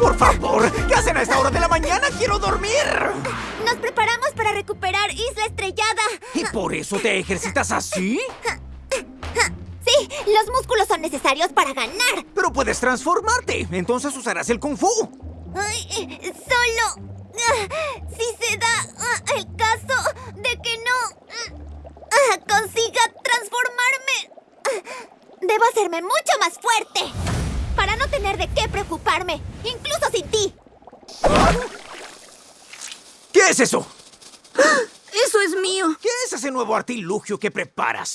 ¡Por favor! ¿Qué hacen a esta hora de la mañana? ¡Quiero dormir! Nos preparamos para recuperar Isla Estrellada. ¿Y por eso te ejercitas así? Sí, los músculos son necesarios para ganar. Pero puedes transformarte. Entonces usarás el Kung Fu. Ay, eh, solo... Ah, si debo hacerme mucho más fuerte para no tener de qué preocuparme, incluso sin ti. ¿Qué es eso? Eso es mío. ¿Qué es ese nuevo artilugio que preparas?